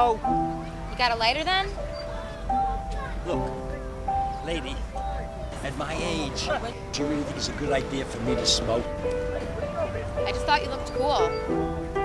No. You got a lighter then? Look, lady, at my age, do you really think it's a good idea for me to smoke? I just thought you looked cool.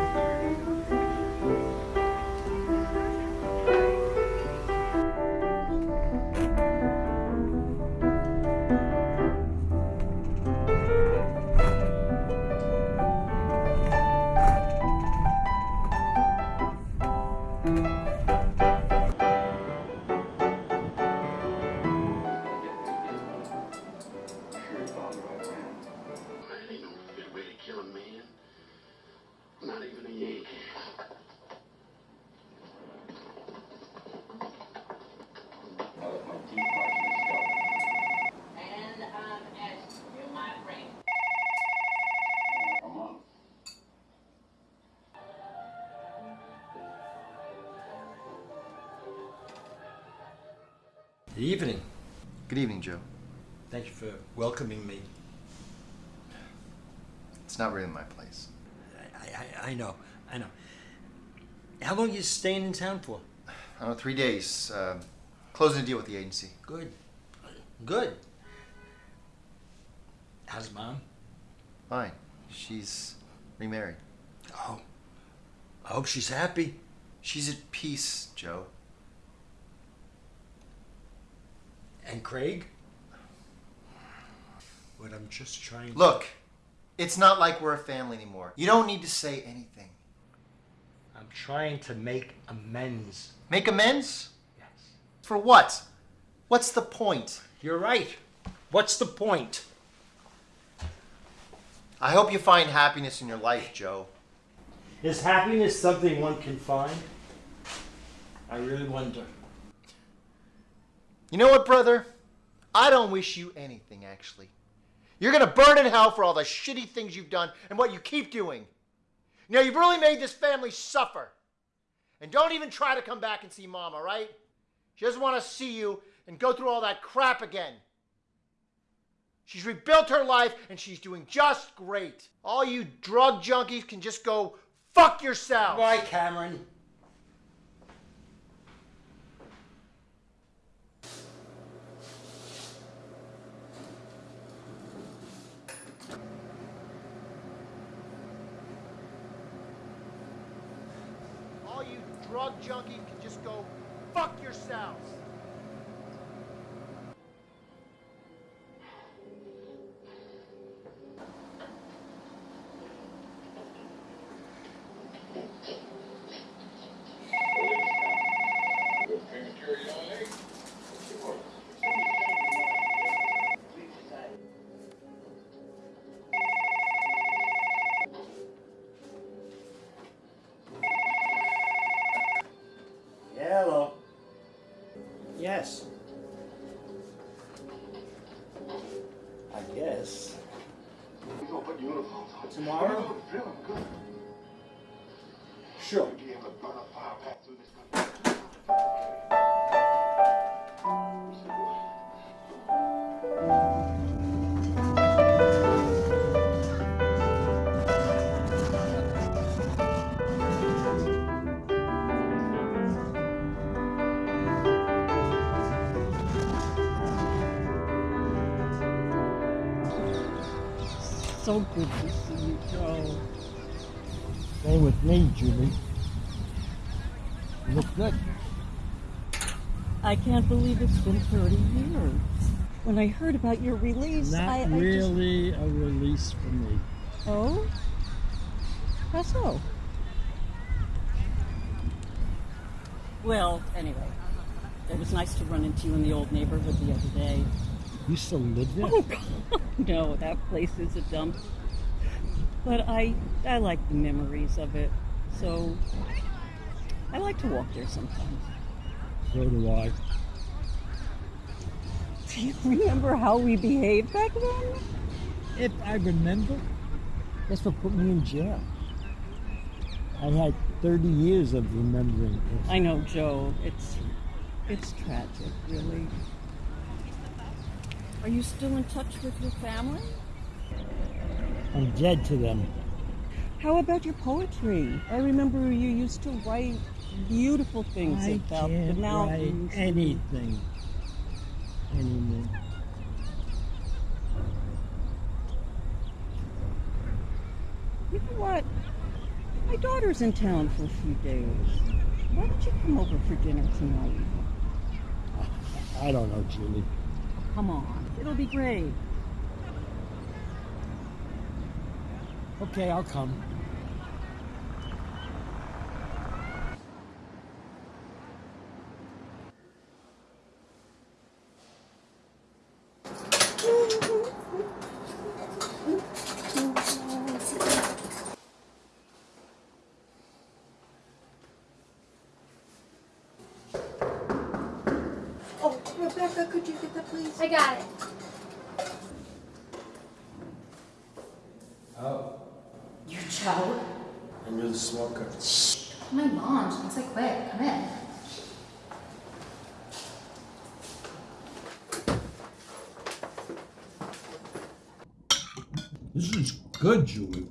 Evening. Good evening, Joe. Thank you for welcoming me. It's not really my place. I, I, I know, I know. How long are you staying in town for? I don't know, three days. Uh, closing a deal with the agency. Good. Good. How's mom? Fine. She's remarried. Oh. I hope she's happy. She's at peace, Joe. And Craig? What I'm just trying to... Look, it's not like we're a family anymore. You don't need to say anything. I'm trying to make amends. Make amends? Yes. For what? What's the point? You're right. What's the point? I hope you find happiness in your life, Joe. Is happiness something one can find? I really wonder. You know what, brother? I don't wish you anything, actually. You're gonna burn in hell for all the shitty things you've done and what you keep doing. Now, you've really made this family suffer. And don't even try to come back and see mom, all right? She doesn't want to see you and go through all that crap again. She's rebuilt her life and she's doing just great. All you drug junkies can just go fuck yourselves. Why, Cameron? All you drug junkies can just go fuck yourselves. So good to see you, Joe. Same with me, Julie. You look good. I can't believe it's been 30 years. When I heard about your release, Not I, I just- really a release for me. Oh? How so? Well, anyway, it was nice to run into you in the old neighborhood the other day. You still live there? Oh, God, no, that place is a dump. But I, I like the memories of it, so I like to walk there sometimes. So do I. Do you remember how we behaved back then? If I remember, that's what put me in jail. I had 30 years of remembering this. I know, Joe. It's it's tragic, really. Are you still in touch with your family? I'm dead to them. How about your poetry? I remember you used to write beautiful things I about the can't write mountains. anything anymore. You know what? My daughter's in town for a few days. Why don't you come over for dinner tonight? I don't know, Julie. Come on. It'll be great. Okay, I'll come. Oh, Rebecca, could you get that, please? I got it. Oh, You Joe? and you're the smoker. My mom. She wants like quick. Come in. This is good, Julie.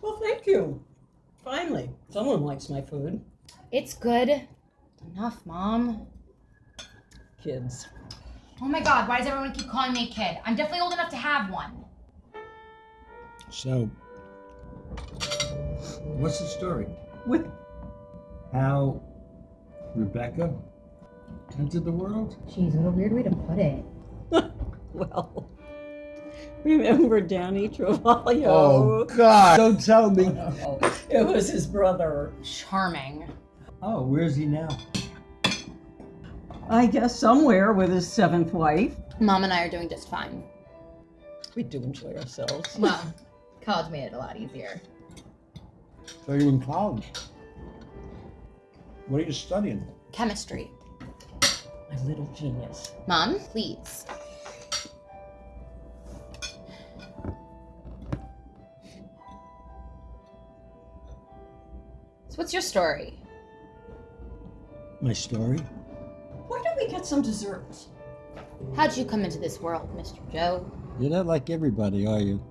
Well, thank you. Finally, someone likes my food. It's good. Enough, mom. Kids. Oh my god, why does everyone keep calling me a kid? I'm definitely old enough to have one. So, what's the story? With How Rebecca entered the world? Jeez, what a weird way to put it. well, remember Danny Travaglio? Oh, God! Don't tell me. It was his brother. Charming. Oh, where's he now? I guess somewhere with his seventh wife. Mom and I are doing just fine. We do enjoy ourselves. Well, college made it a lot easier. So you're in college. What are you studying? Chemistry. My little genius. Mom, please. So, what's your story? My story? Why don't we get some dessert? How'd you come into this world, Mr. Joe? You're not like everybody, are you?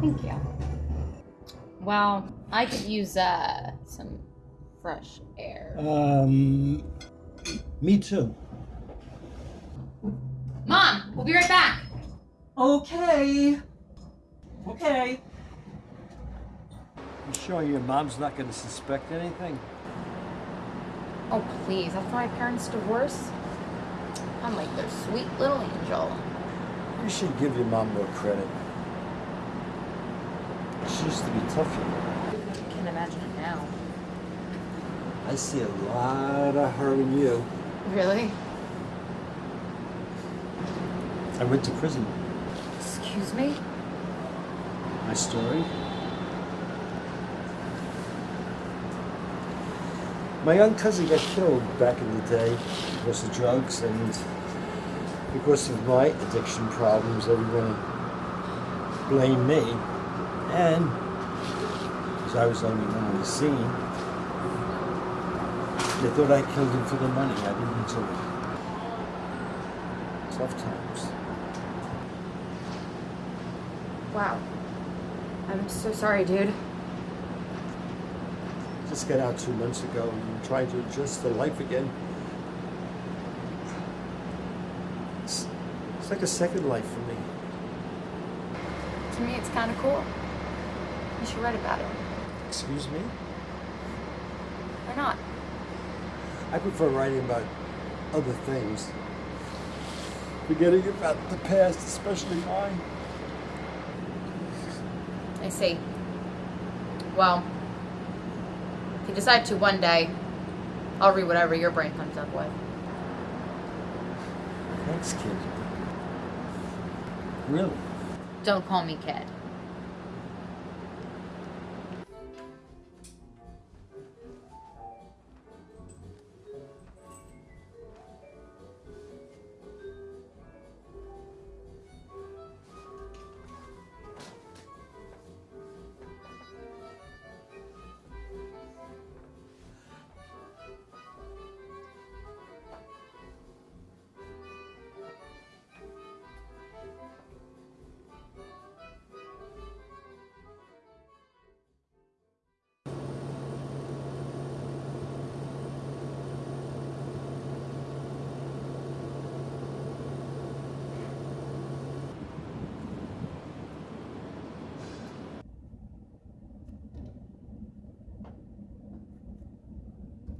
Thank you. Well, I could use uh some fresh air. Um, me too. Mom, we'll be right back. Okay. Okay. You sure your mom's not going to suspect anything? Oh, please. After my parents' divorce, I'm like their sweet little angel. You should give your mom more credit. She used to be tough, you know. I can imagine it now. I see a lot of her in you. Really? I went to prison. Excuse me? My story? My young cousin got killed back in the day because of drugs and because of my addiction problems, everyone blamed me. And because I was the only one on the scene, they thought I killed him for the money. I didn't do it. Tough times. Wow. I'm so sorry, dude. Got out two months ago and trying to adjust to life again. It's, it's like a second life for me. To me, it's kind of cool. You should write about it. Excuse me? Or not. I prefer writing about other things. Forgetting about the past, especially mine. I see. Well, you decide to one day, I'll read whatever your brain comes up with. Thanks, kid. Really? Don't call me kid.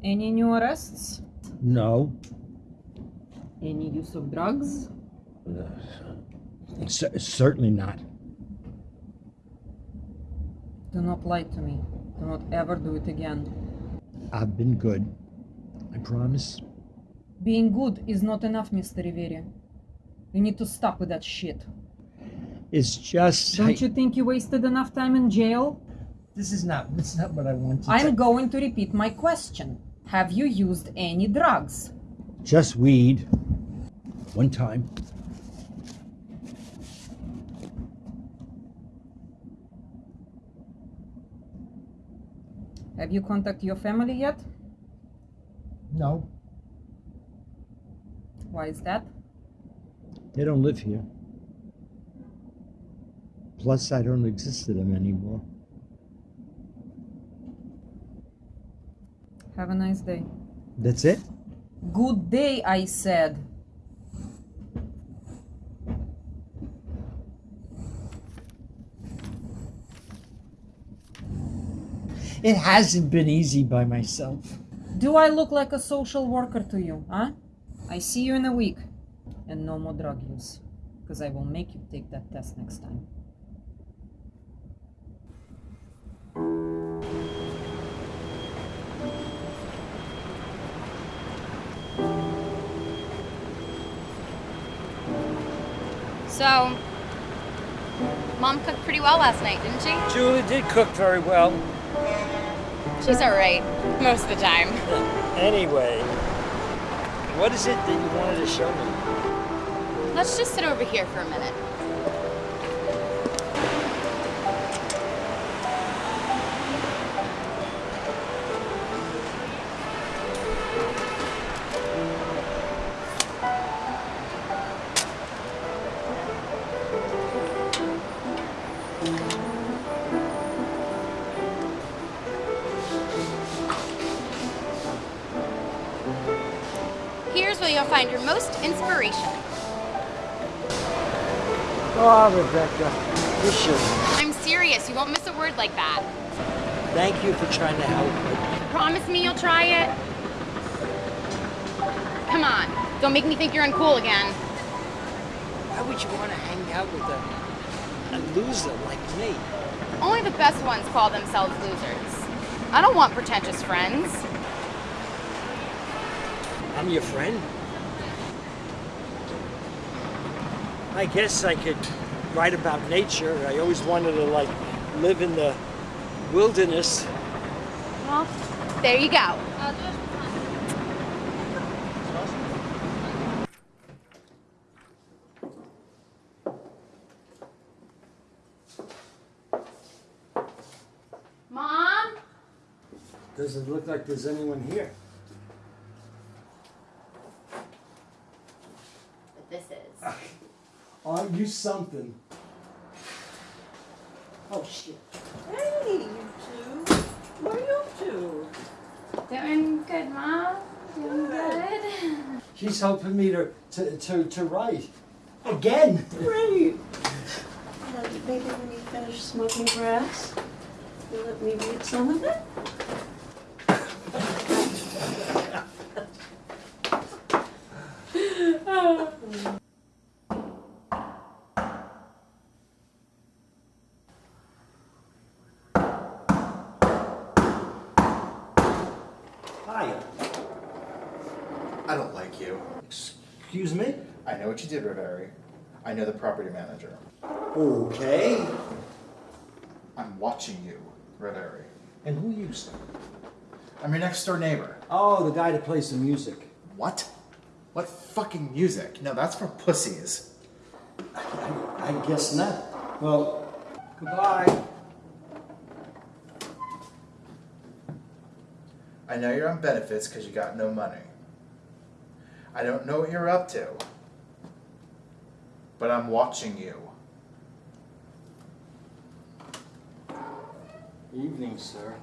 Any new arrests? No. Any use of drugs? Uh, C- certainly not. Do not lie to me. Do not ever do it again. I've been good. I promise. Being good is not enough, Mr. Rivera. You need to stop with that shit. It's just. Don't I- you think you wasted enough time in jail? This is not. This is not what I want to. I'm going to repeat my question. Have you used any drugs? Just weed. One time. Have you contacted your family yet? No. Why is that? They don't live here. Plus, I don't exist to them anymore. Have a nice day. That's it? Good day, I said. It hasn't been easy by myself. Do I look like a social worker to you, huh? I see you in a week. And no more drug use. Because I will make you take that test next time. So, mom cooked pretty well last night, didn't she? Julie did cook very well. She's alright, most of the time. Anyway, what is it that you wanted to show me? Let's just sit over here for a minute. Oh, Rebecca, you should. I'm serious, you won't miss a word like that. Thank you for trying to help. Me. Promise me you'll try it? Come on, don't make me think you're uncool again. Why would you want to hang out with a, a loser like me? Only the best ones call themselves losers. I don't want pretentious friends. I'm your friend. I guess I could write about nature. I always wanted to like live in the wilderness. Well, there you go. Mom? Doesn't look like there's anyone here. But this is. Aren't you something? Oh, shit. Hey, you two. What are you up to? Doing good, Mom? Doing good? She's helping me to, to, to, to write. Again. Great. Maybe when you finish smoking grass, you'll let me read some of it? Hi. I don't like you. Excuse me? I know what you did, Riveri. I know the property manager. Okay. I'm watching you, Riveri. And who are you say? I'm your next door neighbor. Oh, the guy that plays the music. What? What fucking music? No, that's for pussies. I, I guess not. Well, goodbye. I know you're on benefits because you got no money. I don't know what you're up to, but I'm watching you. Evening, sir.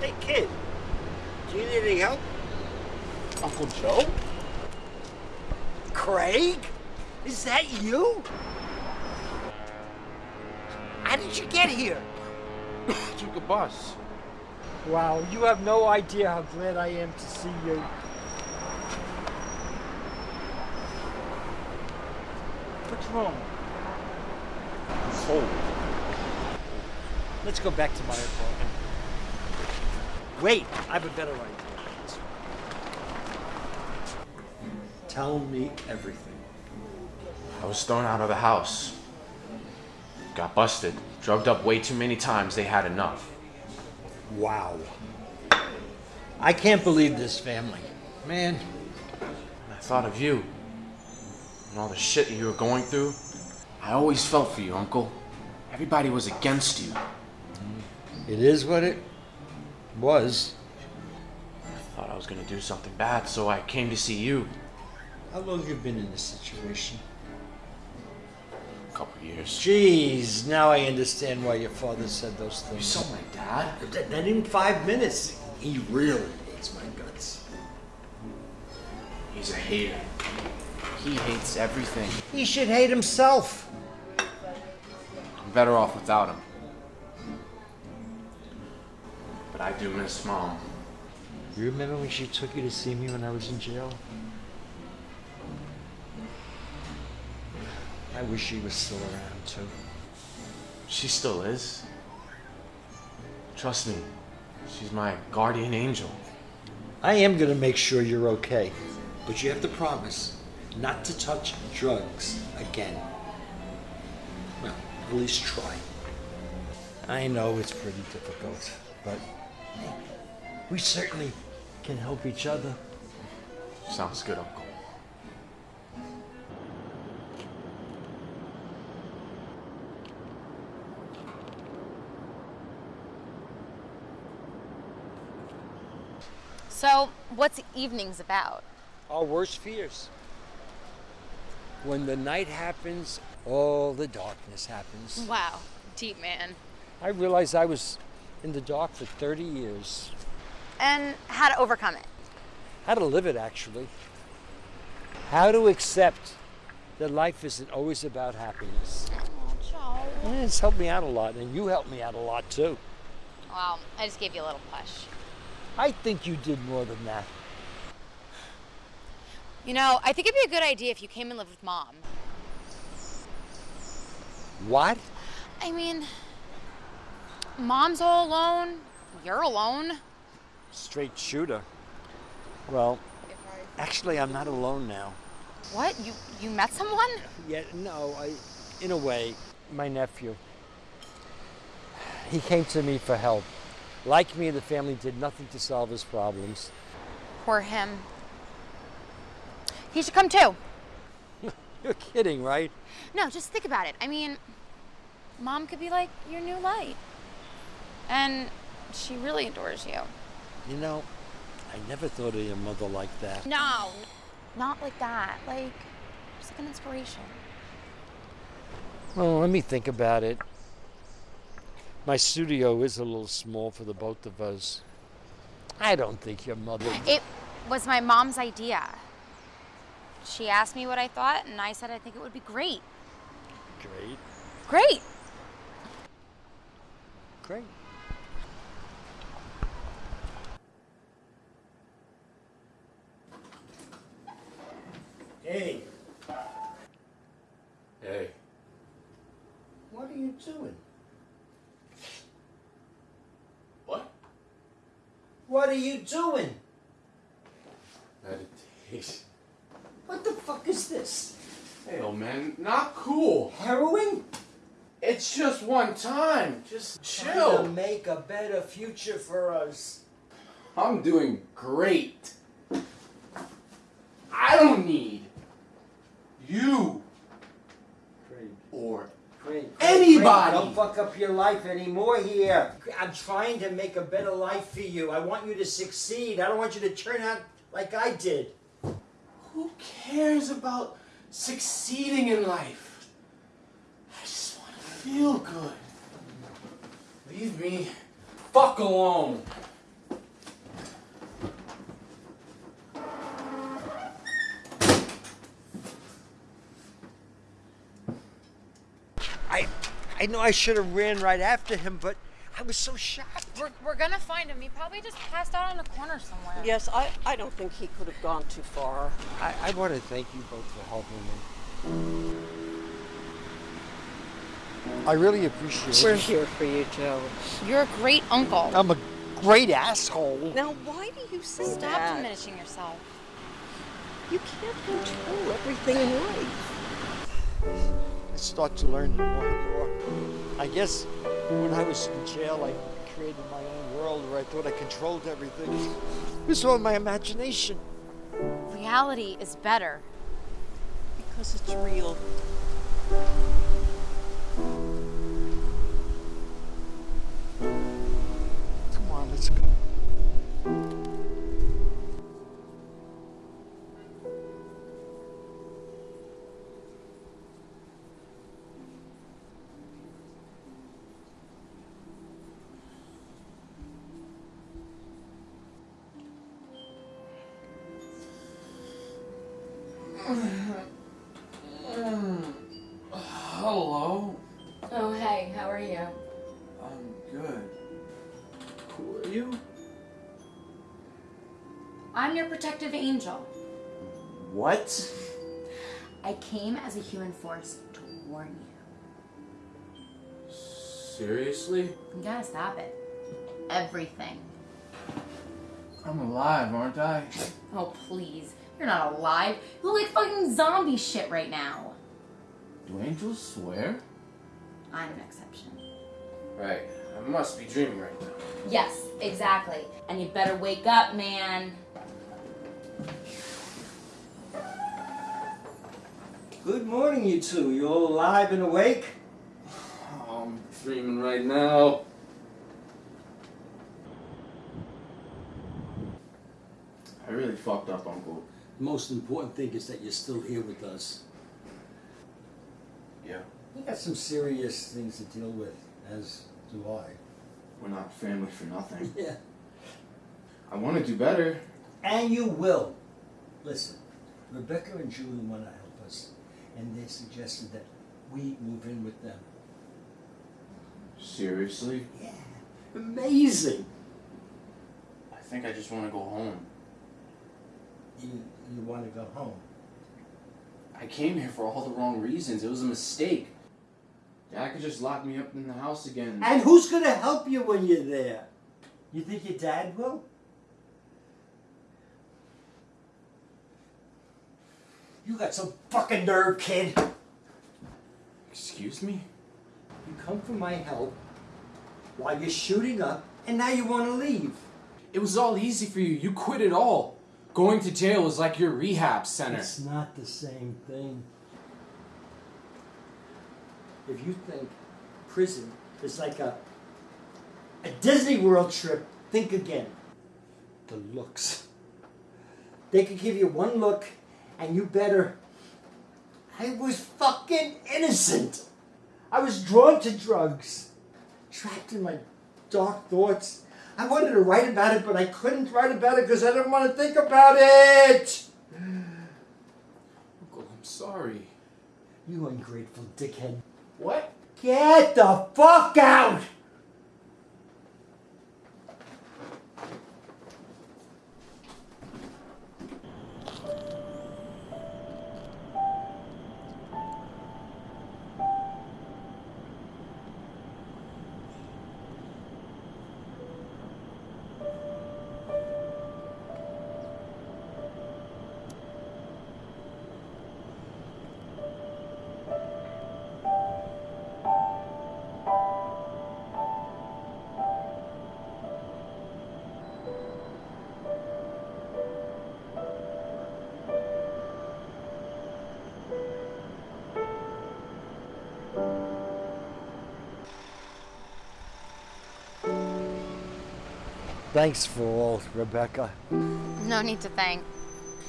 Hey, kid. Do you need any help? Uncle Joe? Craig? Is that you? How did you get here? Took a bus. Wow, you have no idea how glad I am to see you. What's wrong? Cold. Let's go back to my apartment. Wait, I have a better idea. Tell me everything. I was thrown out of the house. Got busted. Drugged up way too many times. They had enough. Wow. I can't believe this family. Man, I thought of you. And all the shit you were going through. I always felt for you, Uncle. Everybody was against you. Mm-hmm. it is what it was. I thought I was gonna do something bad, so I came to see you. How long have you been in this situation? A couple years. Jeez, now I understand why your father said those things. You saw my dad? That, that in five minutes, he really hates my guts. He's a hater. He hates everything. He should hate himself. I'm better off without him. But I do miss Mom. You remember when she took you to see me when I was in jail? I wish she was still around too. She still is. Trust me, she's my guardian angel. I am gonna make sure you're okay, but you have to promise not to touch drugs again. Well, at least try. I know it's pretty difficult, but hey, we certainly can help each other. Sounds good, Uncle. So, what's evenings about? Our worst fears. When the night happens, all the darkness happens. Wow, deep man. I realized I was in the dark for 30 years. And how to overcome it. How to live it, actually. How to accept that life isn't always about happiness. Oh, It's helped me out a lot, and you helped me out a lot too. Wow, I just gave you a little push. I think you did more than that. You know, I think it'd be a good idea if you came and lived with mom. What? I mean, mom's all alone, you're alone. Straight shooter. Well, actually, I'm not alone now. What? You you met someone? Yeah, no, I, in a way, my nephew. He came to me for help. Like me, the family did nothing to solve his problems. Poor him. He should come too. You're kidding, right? No, just think about it. I mean, mom could be like your new light. And she really adores you. You know, I never thought of your mother like that. No, not like that. Like, just like an inspiration. Well, let me think about it. My studio is a little small for the both of us. I don't think your mother. It was my mom's idea. She asked me what I thought, and I said I think it would be great. Great. Great. Great. Hey, Hey, what are you doing? What are you doing? Meditation. What the fuck is this? Hey, old man, not cool. Heroin? It's just one time. Just Trying to chill. make a better future for us. I'm doing great. I don't need you anybody. Don't fuck up your life anymore here. I'm trying to make a better life for you. I want you to succeed. I don't want you to turn out like I did. Who cares about succeeding in life? I just want to feel good. Leave me fuck alone. I know I should have ran right after him, but I was so shocked. We're, we're gonna find him. He probably just passed out on a corner somewhere. Yes, I, I don't think he could have gone too far. I, I want to thank you both for helping me. I really appreciate it. We're here for you, Joe. You're a great uncle. I'm a great asshole. Now, why do you say Stop that? diminishing yourself. You can't control everything in life. I start to learn more and more. I guess when I was in jail, I created my own world where I thought I controlled everything. It was all my imagination. Reality is better. Because it's real. Hello. Oh, hey, how are you? I'm good. Who are you? I'm your protective angel. What? I came as a human force to warn you. Seriously? You gotta stop it. Everything. I'm alive, aren't I? Oh, please. You're not alive. You look like fucking zombie shit right now. Do angels swear? I'm an exception. Right. I must be dreaming right now. Yes, exactly. And you better wake up, man. Good morning, you two. You all alive and awake? Oh, I'm dreaming right now. I really fucked up, Uncle. The most important thing is that you're still here with us. Yeah. You got some serious things to deal with, as do I. We're not family for nothing. Yeah. I want to do better. And you will. Listen, Rebecca and Julie want to help us, and they suggested that we move in with them. Seriously? Yeah. Amazing. I think I just want to go home. You you want to go home? I came here for all the wrong reasons. It was a mistake. Dad could just lock me up in the house again. And who's gonna help you when you're there? You think your dad will? You got some fucking nerve, kid. Excuse me? You come for my help while you're shooting up, and now you want to leave. It was all easy for you. You quit it all. Going to jail is like your rehab center. It's not the same thing. If you think prison is like a a Disney World trip, think again. The looks. They could give you one look, and you better. I was fucking innocent. I was drawn to drugs, trapped in my dark thoughts. I wanted to write about it, but I couldn't write about it because I didn't want to think about it. Uncle, I'm sorry. You ungrateful dickhead. What? Get the fuck out! Thanks for all, Rebecca. No need to thank.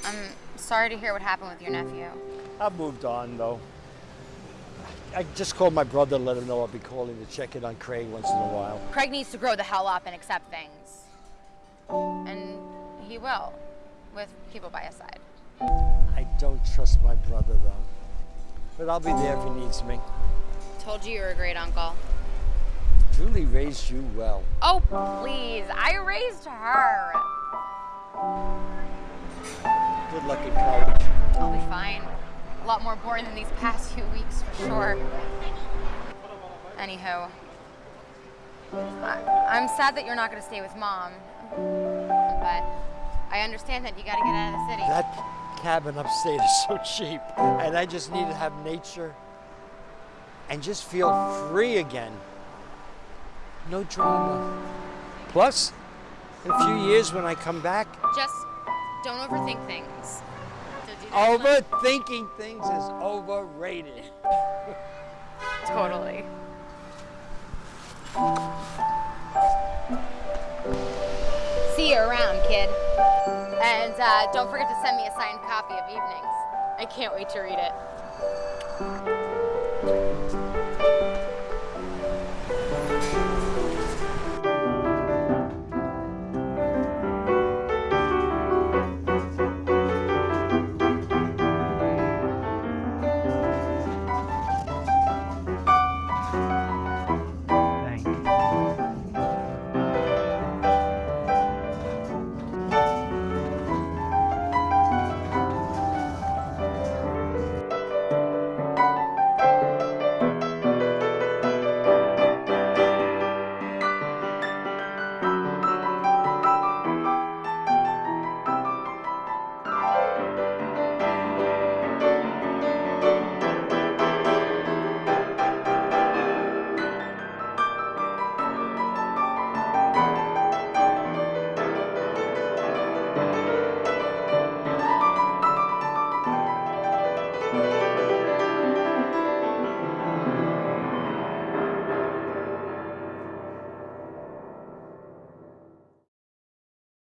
I'm sorry to hear what happened with your nephew. I've moved on though. I just called my brother to let him know I'll be calling to check in on Craig once in a while. Craig needs to grow the hell up and accept things. And he will, with people by his side. I don't trust my brother though. But I'll be there if he needs me. Told you you were a great uncle. Julie raised you well. Oh, please. I raised her. Good luck in college. I'll be fine. A lot more boring than these past few weeks, for sure. Anywho, I, I'm sad that you're not going to stay with mom, but I understand that you got to get out of the city. That cabin upstate is so cheap, and I just need to have nature and just feel free again. No drama. Plus, in a few years when I come back, Just don't overthink things. Overthinking things is overrated. Totally. See you around, kid. And uh, don't forget to send me a signed copy of Evenings. I can't wait to read it.